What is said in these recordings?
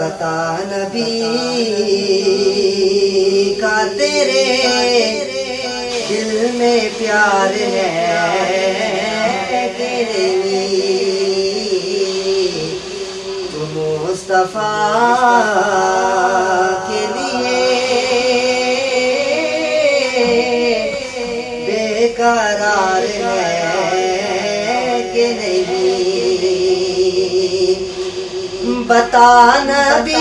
نبی کا تیرے دل میں پیار ہے کہ تو مصطفیٰ کے لیے بے قرار ہے کہ نہیں۔ بتا نبی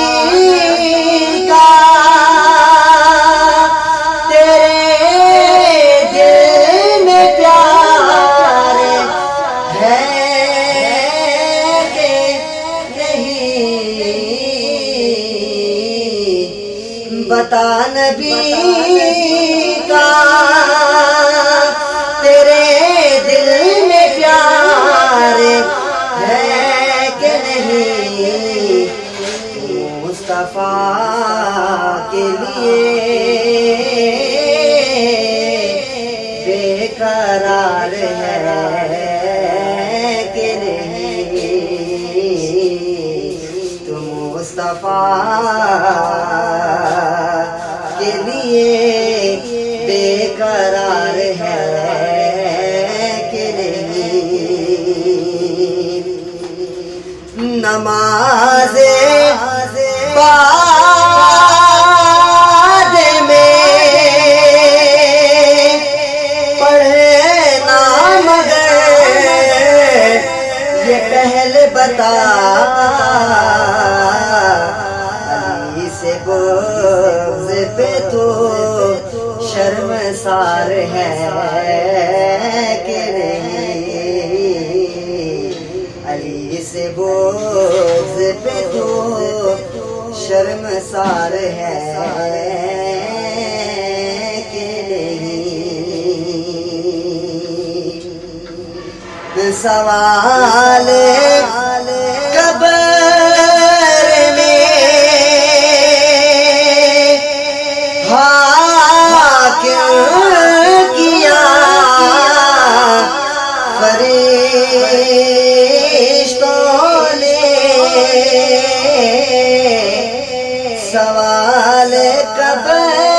کا تیرے دل میں پیار ہے کہ نہیں؟ بتا نبی کے لیے بے قرار ہے کہ نہیں۔ تم مصطفیٰ کے لیے بے قرار ہے۔ یہ پہلے بتا. علی سے بغض پہ تو شرم سار ہے کہ نہیں. علی سے بغض پہ تو شرم سار ہے سوال قبر میں حاکم کیا فرشتوں نے سوال قبر